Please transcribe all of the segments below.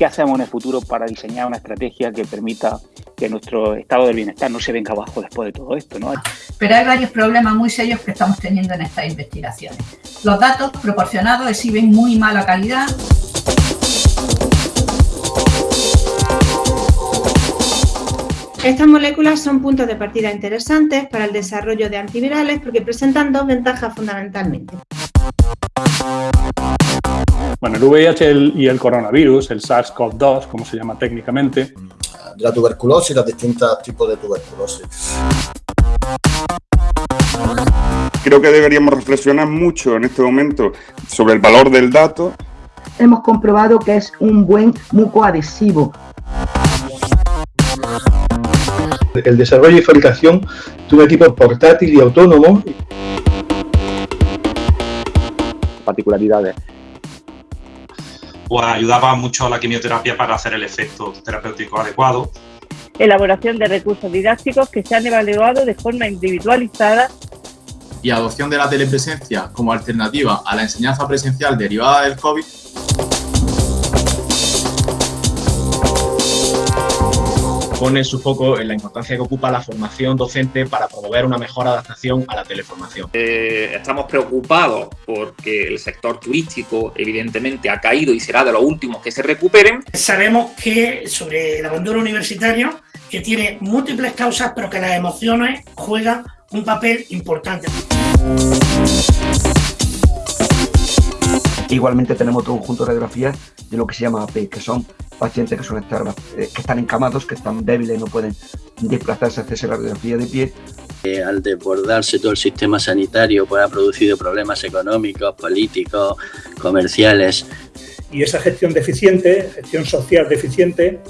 qué hacemos en el futuro para diseñar una estrategia que permita que nuestro estado del bienestar no se venga abajo después de todo esto. ¿no? Pero hay varios problemas muy serios que estamos teniendo en estas investigaciones. Los datos proporcionados exhiben muy mala calidad. Estas moléculas son puntos de partida interesantes para el desarrollo de antivirales porque presentan dos ventajas fundamentalmente. Bueno, el VIH y el coronavirus, el SARS-CoV-2, como se llama técnicamente. La tuberculosis y los distintos tipos de tuberculosis. Creo que deberíamos reflexionar mucho en este momento sobre el valor del dato. Hemos comprobado que es un buen mucoadhesivo. El desarrollo y fabricación de un equipo portátil y autónomo. Particularidades pues ayudaba mucho a la quimioterapia para hacer el efecto terapéutico adecuado. Elaboración de recursos didácticos que se han evaluado de forma individualizada. Y adopción de la telepresencia como alternativa a la enseñanza presencial derivada del COVID pone su foco en la importancia que ocupa la formación docente para promover una mejor adaptación a la teleformación. Eh, estamos preocupados porque el sector turístico evidentemente ha caído y será de los últimos que se recuperen. Sabemos que sobre el abandono universitario, que tiene múltiples causas, pero que las emociones juegan un papel importante. Igualmente tenemos otro conjunto de radiografías de lo que se llama AP, que son pacientes que, son estar, eh, que están encamados, que están débiles, no pueden desplazarse, hacerse la radiografía de pie. Eh, al desbordarse todo el sistema sanitario, pues ha producido problemas económicos, políticos, comerciales. Y esa gestión deficiente, gestión social deficiente,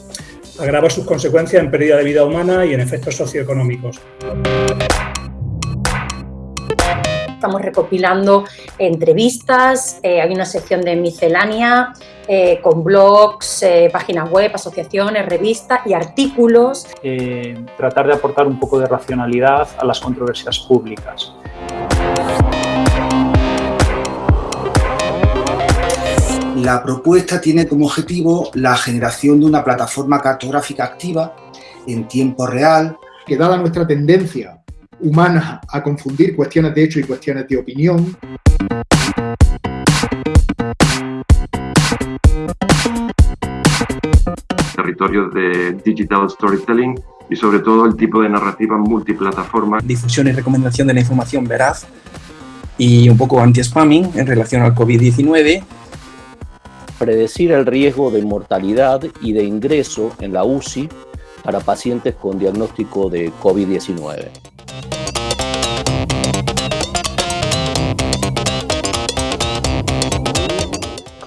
agrava sus consecuencias en pérdida de vida humana y en efectos socioeconómicos estamos recopilando entrevistas, eh, hay una sección de miscelánea eh, con blogs, eh, páginas web, asociaciones, revistas y artículos. tratar de aportar un poco de racionalidad a las controversias públicas. La propuesta tiene como objetivo la generación de una plataforma cartográfica activa en tiempo real. Que dada nuestra tendencia humana a confundir cuestiones de hecho y cuestiones de opinión. Territorio de digital storytelling y sobre todo el tipo de narrativa multiplataforma. Difusión y recomendación de la información veraz y un poco anti-spamming en relación al COVID-19. Predecir el riesgo de mortalidad y de ingreso en la UCI para pacientes con diagnóstico de COVID-19.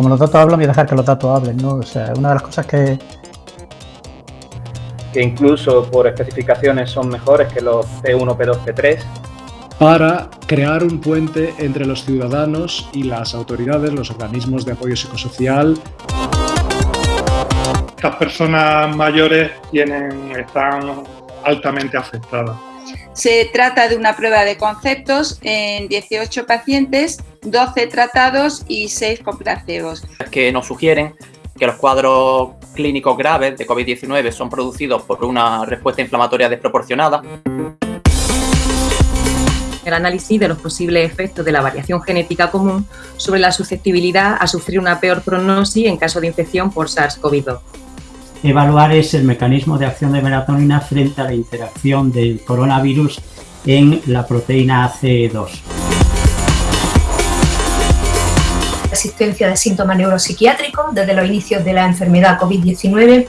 Como los datos hablan, voy a dejar que los datos hablen, ¿no? O sea, una de las cosas que... Que incluso por especificaciones son mejores que los P1, P2, P3. Para crear un puente entre los ciudadanos y las autoridades, los organismos de apoyo psicosocial. Estas personas mayores tienen, están altamente afectadas. Se trata de una prueba de conceptos en 18 pacientes, 12 tratados y 6 con placebos. Que nos sugieren que los cuadros clínicos graves de COVID-19 son producidos por una respuesta inflamatoria desproporcionada. El análisis de los posibles efectos de la variación genética común sobre la susceptibilidad a sufrir una peor prognosis en caso de infección por SARS-CoV-2 evaluar es el mecanismo de acción de melatonina frente a la interacción del coronavirus en la proteína AC2. Existencia de síntomas neuropsiquiátricos desde los inicios de la enfermedad COVID-19,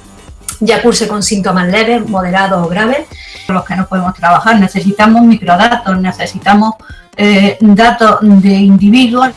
ya curse con síntomas leves, moderados o graves, con los que no podemos trabajar. Necesitamos microdatos, necesitamos eh, datos de individuos.